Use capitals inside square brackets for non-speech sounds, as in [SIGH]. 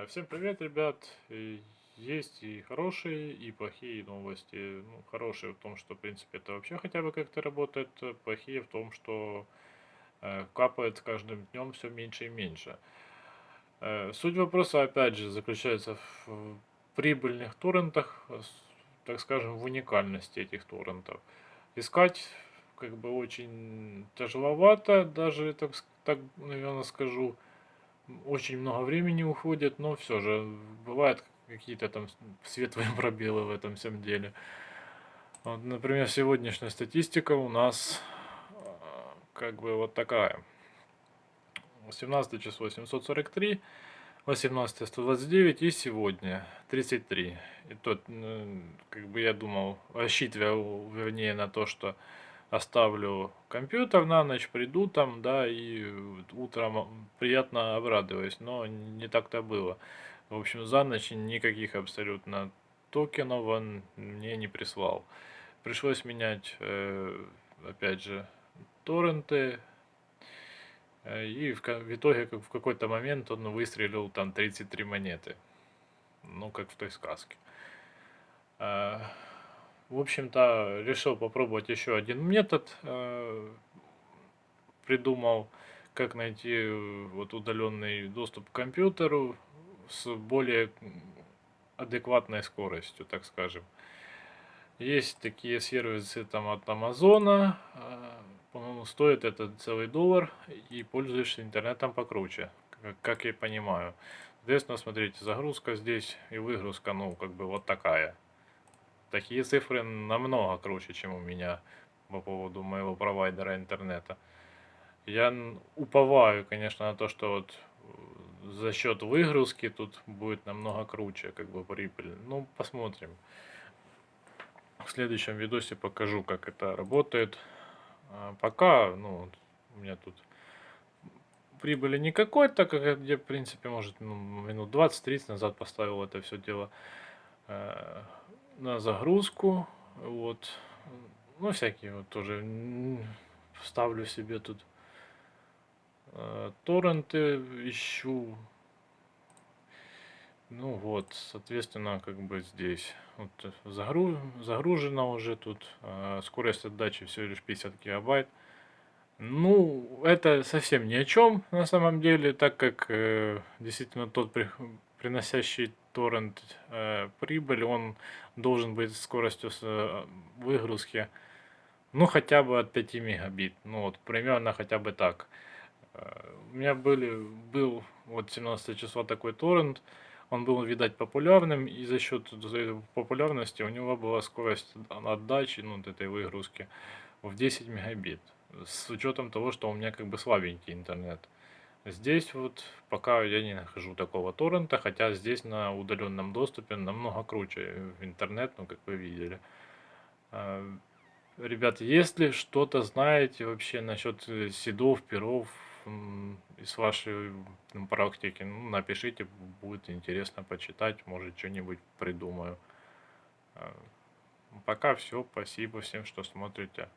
Э, Всем привет, ребят! И Есть и хорошие, и плохие новости. Ну, хорошие в том, что, в принципе, это вообще хотя бы как-то работает. э, Плохие в том, что э, капает с каждым днем все меньше и меньше. Э, Суть вопроса, опять же, заключается в прибыльных торрентах, э, так скажем, в уникальности этих торрентов. Искать как бы очень тяжеловато, даже так, так наверное, скажу очень много времени уходит, но все же бывают какие-то там светлые [LAUGHS] пробелы в этом всем деле. Вот, например, сегодняшняя статистика у нас а, как бы вот такая. 17 число 743, 18 129 и сегодня 33. И тот, как бы я думал, рассчитывал, вернее, на то, что оставлю компьютер на ночь, приду там, да, и утром приятно обрадуюсь, но не так-то было. В общем, за ночь никаких абсолютно токенов он мне не прислал. Пришлось менять, э, опять же, торренты, э, и в, итоге в какой-то момент он выстрелил там 33 монеты. Ну, как в той сказке. В общем-то, решил попробовать еще один метод. э, Придумал, как найти э, вот удаленный доступ к компьютеру с более адекватной скоростью, так скажем. Есть такие сервисы там от Амазона, а, по-моему, стоит это целый доллар, и пользуешься интернетом покруче, как я понимаю. Соответственно, смотрите, загрузка здесь и выгрузка, ну, как бы вот такая. Такие цифры намного круче, чем у меня по поводу моего провайдера интернета. Я уповаю, конечно, на то, что вот э, за счет выгрузки тут будет намного круче, как бы прибыль. Ну, посмотрим. В следующем видосе покажу, как это работает. А пока, ну, у меня тут прибыли никакой, так как я, в принципе, может, ну, минут 20-30 назад поставил это все дело на загрузку. Вот. Ну, всякие вот тоже м, ставлю себе тут э, торренты, ищу. Ну вот, соответственно, как бы здесь вот э, загру- загружено уже тут. э, скорость отдачи всего лишь 50 гигабайт. Ну, это совсем ни о чем на самом деле, так как э, действительно тот приносящий торрент э, прибыль, он должен быть скоростью с, э, выгрузки, ну, хотя бы от 5 мегабит. Ну, вот примерно хотя бы так. Э, У меня были, был вот 17 числа такой торрент, он был, видать, популярным, и за счет популярности у него была скорость отдачи, ну, вот этой выгрузки в 10 мегабит. С учетом того, что у меня как бы слабенький интернет. Здесь вот пока я не нахожу такого торрента, хотя здесь на удаленном доступе намного круче интернет, ну, как вы видели. А, Ребят, если что-то знаете вообще насчет э, седов, перов из вашей практики, ну, напишите, будет интересно почитать, может что-нибудь придумаю. А, Пока все, спасибо всем, что смотрите.